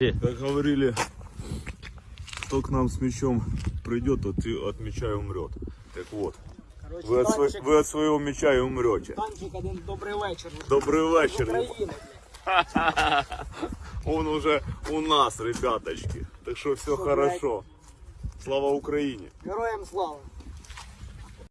Как говорили, кто к нам с мечом придет, тот и от меча и умрет. Так вот, Короче, вы от, сво- вы от своего меча и умрете. танчик один добрый вечер. Добрый вечер. Он уже у нас, ребяточки. Так что все Что, хорошо. Слава Украине. Героям слава.